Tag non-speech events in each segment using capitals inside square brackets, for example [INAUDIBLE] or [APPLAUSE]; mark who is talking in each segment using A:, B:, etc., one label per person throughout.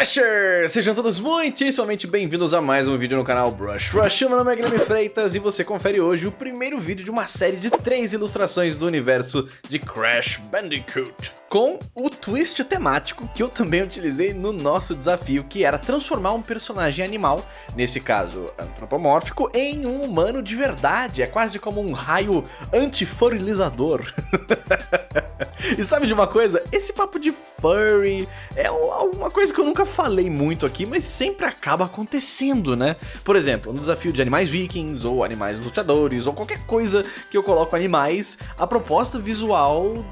A: Brushers! Sejam todos muitíssimamente bem-vindos a mais um vídeo no canal Brush Rush. Meu nome é Guilherme Freitas e você confere hoje o primeiro vídeo de uma série de três ilustrações do universo de Crash Bandicoot. Com o twist temático que eu também utilizei no nosso desafio, que era transformar um personagem animal, nesse caso antropomórfico, em um humano de verdade. É quase como um raio antifurilizador. [LAUGHS] e sabe de uma coisa? Esse papo de furry é uma coisa que eu nunca falei muito aqui, mas sempre acaba acontecendo, né? Por exemplo, no desafio de animais vikings, ou animais lutadores, ou qualquer coisa que eu coloco animais, a proposta visual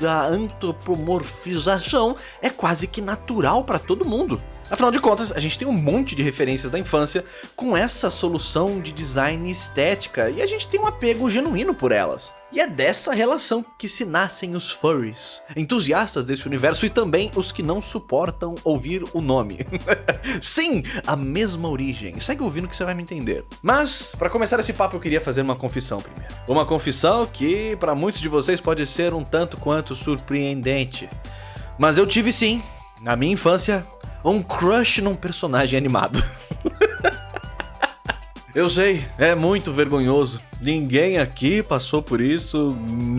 A: da antropomorfização é quase que natural para todo mundo. Afinal de contas, a gente tem um monte de referências da infância com essa solução de design estética e a gente tem um apego genuíno por elas. E é dessa relação que se nascem os furries, entusiastas desse universo e também os que não suportam ouvir o nome. [LAUGHS] Sim, a mesma origem. Segue ouvindo que você vai me entender. Mas, para começar esse papo, eu queria fazer uma confissão primeiro. Uma confissão que, para muitos de vocês, pode ser um tanto quanto surpreendente. Mas eu tive sim, na minha infância, um crush num personagem animado. [LAUGHS] Eu sei, é muito vergonhoso. Ninguém aqui passou por isso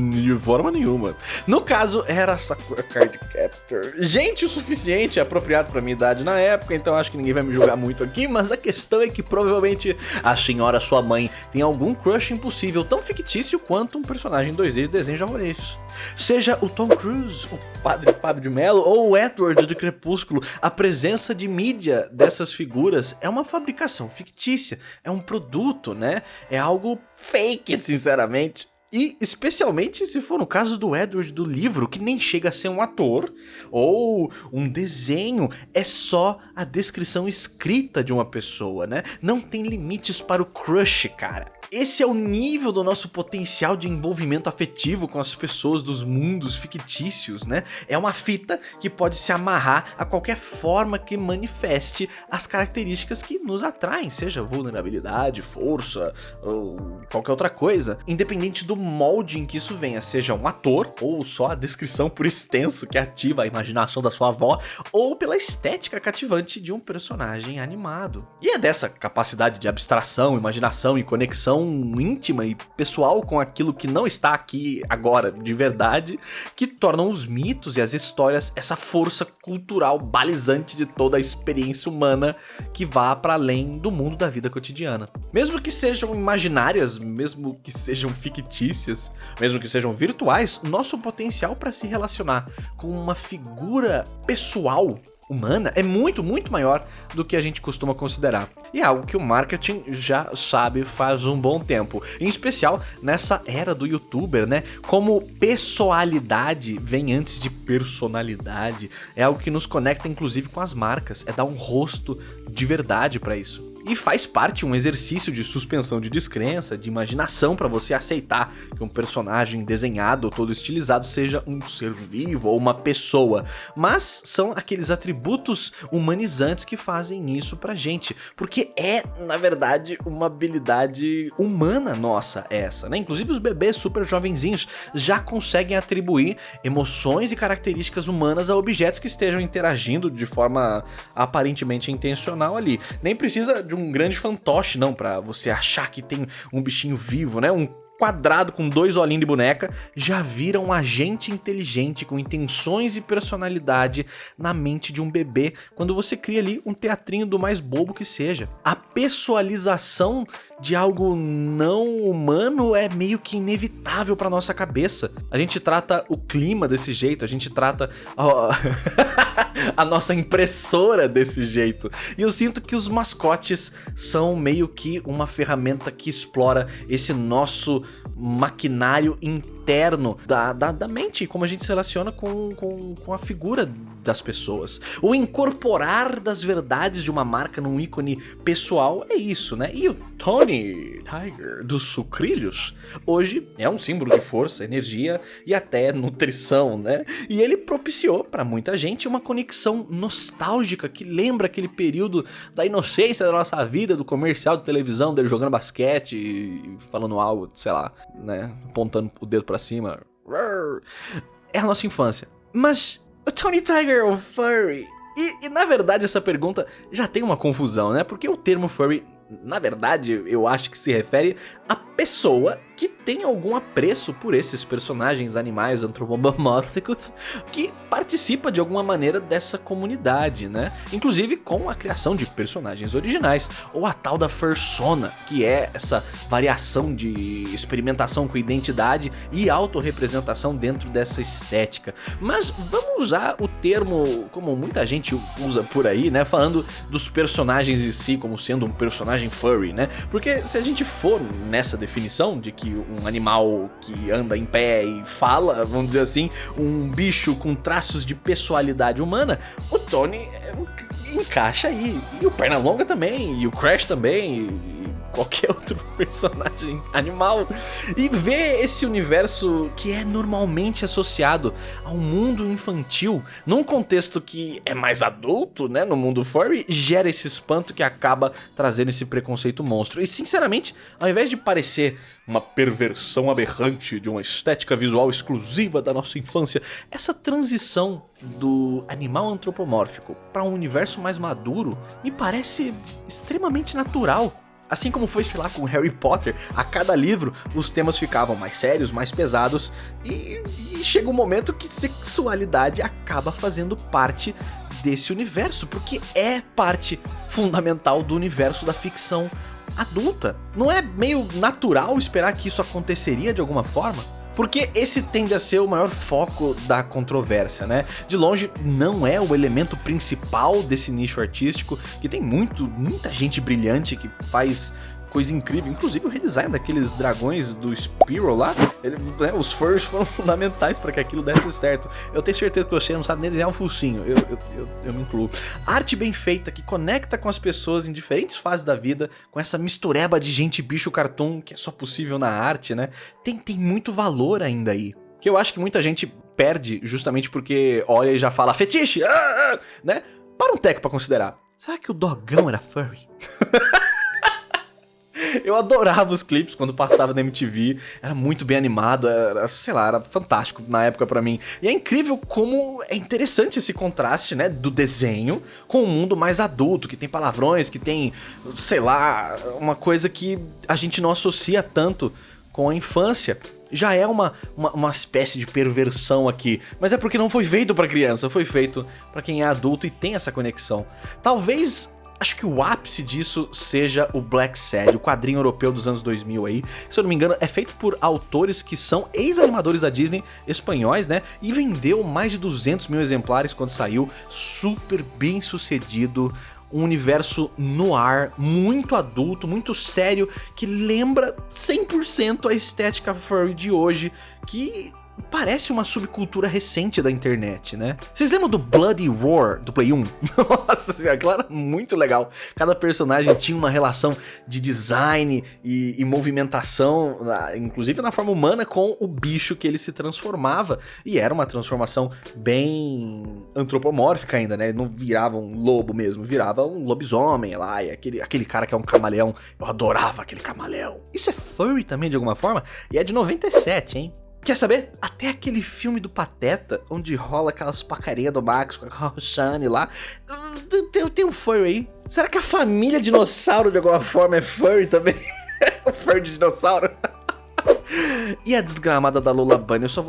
A: de forma nenhuma. No caso, era Sakura Card Captor. Gente o suficiente apropriado pra minha idade na época, então acho que ninguém vai me julgar muito aqui, mas a questão é que provavelmente a senhora sua mãe tem algum crush impossível, tão fictício quanto um personagem 2D de desenho japonês. Seja o Tom Cruise, o padre Fábio de Mello ou o Edward de Crepúsculo, a presença de mídia dessas figuras é uma fabricação fictícia, é um produto, né? É algo fake, sinceramente. E especialmente se for no caso do Edward do livro, que nem chega a ser um ator ou um desenho, é só a descrição escrita de uma pessoa, né? Não tem limites para o crush, cara. Esse é o nível do nosso potencial de envolvimento afetivo com as pessoas dos mundos fictícios, né? É uma fita que pode se amarrar a qualquer forma que manifeste as características que nos atraem, seja vulnerabilidade, força ou qualquer outra coisa, independente do molde em que isso venha, seja um ator ou só a descrição por extenso que ativa a imaginação da sua avó, ou pela estética cativante de um personagem animado. E é dessa capacidade de abstração, imaginação e conexão íntima e pessoal com aquilo que não está aqui agora de verdade, que tornam os mitos e as histórias essa força cultural balizante de toda a experiência humana que vá para além do mundo da vida cotidiana. Mesmo que sejam imaginárias, mesmo que sejam fictícias, mesmo que sejam virtuais, nosso potencial para se relacionar com uma figura pessoal humana é muito, muito maior do que a gente costuma considerar. E é algo que o marketing já sabe faz um bom tempo. Em especial nessa era do youtuber, né? Como pessoalidade vem antes de personalidade. É algo que nos conecta inclusive com as marcas. É dar um rosto de verdade para isso. E faz parte um exercício de suspensão de descrença, de imaginação para você aceitar que um personagem desenhado ou todo estilizado seja um ser vivo ou uma pessoa. Mas são aqueles atributos humanizantes que fazem isso pra gente, porque é, na verdade, uma habilidade humana nossa essa, né? Inclusive os bebês super jovenzinhos já conseguem atribuir emoções e características humanas a objetos que estejam interagindo de forma aparentemente intencional ali. Nem precisa de um grande fantoche, não, para você achar que tem um bichinho vivo, né? Um quadrado com dois olhinhos de boneca, já vira um agente inteligente com intenções e personalidade na mente de um bebê quando você cria ali um teatrinho do mais bobo que seja. A pessoalização de algo não humano é meio que inevitável para nossa cabeça. A gente trata o clima desse jeito, a gente trata [LAUGHS] a nossa impressora desse jeito. E eu sinto que os mascotes são meio que uma ferramenta que explora esse nosso maquinário interno da, da, da mente, como a gente se relaciona com, com, com a figura das pessoas. O incorporar das verdades de uma marca num ícone pessoal é isso, né? E o Tony Tiger dos sucrilhos hoje é um símbolo de força, energia e até nutrição, né? E ele propiciou para muita gente uma conexão nostálgica que lembra aquele período da inocência da nossa vida, do comercial de televisão dele jogando basquete e falando algo, sei lá, né? Apontando o dedo para cima. É a nossa infância. Mas o Tony Tiger, o furry, E, e, na verdade essa pergunta já tem uma confusão, né? Porque o termo furry, na verdade, eu acho que se refere a pessoa que tem algum apreço por esses personagens animais antropomórficos que participa de alguma maneira dessa comunidade, né? Inclusive com a criação de personagens originais, ou a tal da fursona, que é essa variação de experimentação com identidade e autorrepresentação dentro dessa estética. Mas vamos usar o termo como muita gente usa por aí, né? Falando dos personagens em si como sendo um personagem furry, né? Porque se a gente for nessa definição de que um animal que anda em pé e fala, vamos dizer assim, um bicho com traços de pessoalidade humana, o Tony é, encaixa aí. E o Pernalonga também, e o Crash também, qualquer [LAUGHS] outro personagem animal e ver esse universo que é normalmente associado ao mundo infantil num contexto que é mais adulto, né, no mundo furry, gera esse espanto que acaba trazendo esse preconceito monstro. E sinceramente, ao invés de parecer uma perversão aberrante de uma estética visual exclusiva da nossa infância, essa transição do animal antropomórfico para um universo mais maduro me parece extremamente natural. Assim como foi lá com Harry Potter, a cada livro os temas ficavam mais sérios, mais pesados e, e chega um momento que sexualidade acaba fazendo parte desse universo, porque é parte fundamental do universo da ficção adulta. Não é meio natural esperar que isso aconteceria de alguma forma? Porque esse tende a ser o maior foco da controvérsia, né? De longe, não é o elemento principal desse nicho artístico, que tem muito, muita gente brilhante que faz coisa incrível. Inclusive o redesign daqueles dragões do Spiro lá, ele, né, os furs foram [LAUGHS] fundamentais para que aquilo desse certo. Eu tenho certeza que você não sabe nem desenhar um focinho, eu, eu, eu, eu, me incluo. Arte bem feita que conecta com as pessoas em diferentes fases da vida, com essa mistureba de gente bicho cartoon que é só possível na arte, né? Tem, tem muito valor ainda aí. Que eu acho que muita gente perde justamente porque olha e já fala fetiche, ah, [LAUGHS] ah, né? Para um teco pra considerar. Será que o dogão era furry? [LAUGHS] Eu adorava os clipes quando passava na MTV, era muito bem animado, era, sei lá, era fantástico na época para mim. E é incrível como é interessante esse contraste, né, do desenho com o mundo mais adulto, que tem palavrões, que tem, sei lá, uma coisa que a gente não associa tanto com a infância já é uma, uma, uma, espécie de perversão aqui, mas é porque não foi feito para criança, foi feito para quem é adulto e tem essa conexão. Talvez Acho que o ápice disso seja o Black Sad, o quadrinho europeu dos anos 2000 aí. Se eu não me engano, é feito por autores que são ex-animadores da Disney, espanhóis, né? E vendeu mais de 200 mil exemplares quando saiu, super bem sucedido um universo no ar, muito adulto, muito sério, que lembra 100% a estética furry de hoje, que parece uma subcultura recente da internet, né? Vocês lembram do Bloody Roar do Play 1? [LAUGHS] Nossa, era muito legal. Cada personagem tinha uma relação de design e, e, movimentação, inclusive na forma humana, com o bicho que ele se transformava. E era uma transformação bem antropomórfica ainda, né? Ele não virava um lobo mesmo, virava um lobisomem lá, e aquele, aquele cara que é um camaleão. Eu adorava aquele camaleão. Isso é furry também, de alguma forma? E é de 97, hein? Quer saber? Até aquele filme do Pateta, onde rola aquelas pacarinhas do Max com a [LAUGHS] Roxane lá, tem, tem um furry aí. Será que a família dinossauro de alguma forma é furry também? [LAUGHS] furry de dinossauro? [LAUGHS] e a desgramada da Lola Bunny? Eu só...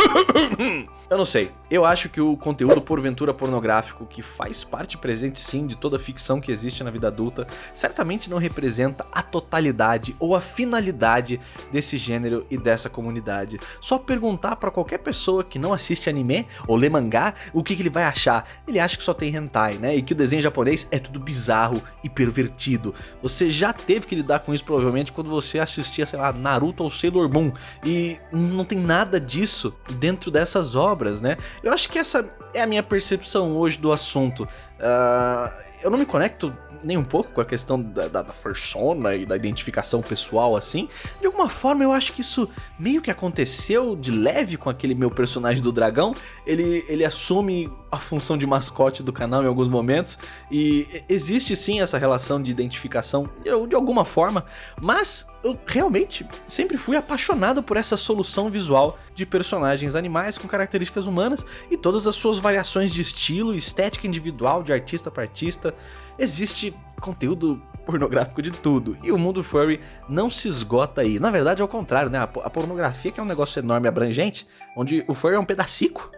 A: [LAUGHS] Eu não sei. Eu acho que o conteúdo porventura pornográfico, que faz parte presente sim de toda a ficção que existe na vida adulta, certamente não representa a totalidade ou a finalidade desse gênero e dessa comunidade. Só perguntar para qualquer pessoa que não assiste anime ou lê mangá, o que, que ele vai achar. Ele acha que só tem hentai, né? E que o desenho japonês é tudo bizarro e pervertido. Você já teve que lidar com isso provavelmente quando você assistia, sei lá, Naruto ou Sailor Moon. E não tem nada disso dentro dessas obras, né? Eu acho que essa é a minha percepção hoje do assunto. Uh, eu não me conecto nem um pouco com a questão da, da, da persona e da identificação pessoal assim. De alguma forma eu acho que isso meio que aconteceu de leve com aquele meu personagem do dragão. Ele, ele assume a função de mascote do canal em alguns momentos e existe sim essa relação de identificação de, de alguma forma, mas eu realmente sempre fui apaixonado por essa solução visual de personagens animais com características humanas e todas as suas variações de estilo estética individual de artista para artista. Existe conteúdo pornográfico de tudo. E o mundo furry não se esgota aí. Na verdade, é o contrário, né? A pornografia, que é um negócio enorme abrangente, onde o furry é um pedacico.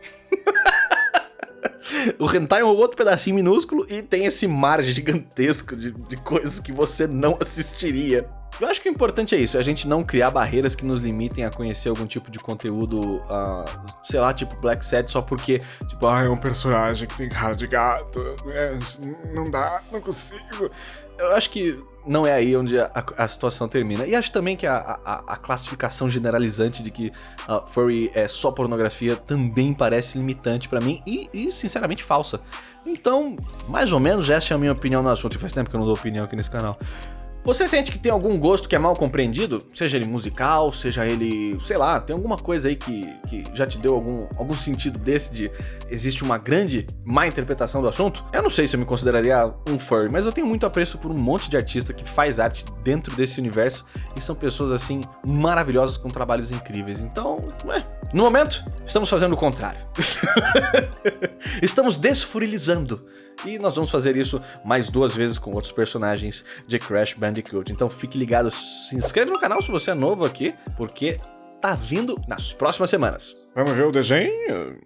A: [LAUGHS] o hentai é um outro pedacinho minúsculo e tem esse mar gigantesco de, de coisas que você não assistiria. Eu acho que o importante é isso, é a gente não criar barreiras que nos limitem a conhecer algum tipo de conteúdo, uh, sei lá, tipo Black Sad, só porque, tipo, ah, é um personagem que tem cara de gato, é, não dá, não consigo. Eu acho que não é aí onde a, a, situação termina. E acho também que a, a, a classificação generalizante de que uh, furry é só pornografia também parece limitante para mim e, e, sinceramente, falsa. Então, mais ou menos essa é a minha opinião no assunto. Faz tempo que eu não dou opinião aqui nesse canal. Você sente que tem algum gosto que é mal compreendido? Seja ele musical, seja ele, sei lá, tem alguma coisa aí que, que já te deu algum, algum sentido desse de existe uma grande má interpretação do assunto? Eu não sei se eu me consideraria um furry, mas eu tenho muito apreço por um monte de artista que faz arte dentro desse universo e são pessoas assim maravilhosas com trabalhos incríveis. Então, é, no momento, estamos fazendo o contrário. [LAUGHS] estamos desfurilizando. E nós vamos fazer isso mais duas vezes com outros personagens de Crash Bandicoot. Então fique ligado, se inscreva no canal se você é novo aqui, porque tá vindo nas próximas semanas.
B: Vamos ver o desenho?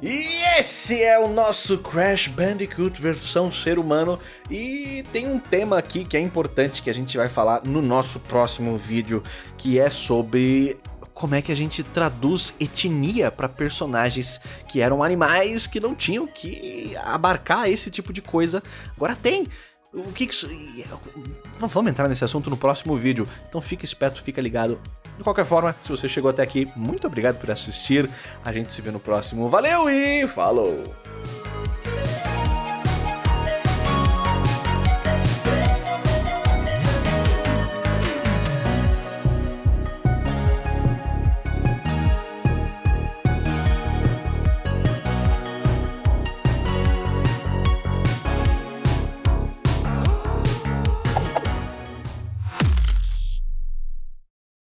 A: E esse é o nosso Crash Bandicoot versão ser humano e tem um tema aqui que é importante que a gente vai falar no nosso próximo vídeo, que é sobre como é que a gente traduz etnia para personagens que eram animais que não tinham que abarcar esse tipo de coisa. Agora tem. O que, que isso... Vamos entrar nesse assunto no próximo vídeo. Então fica esperto, fica ligado. De qualquer forma, se você chegou até aqui, muito obrigado por assistir. A gente se vê no próximo. Valeu e falou!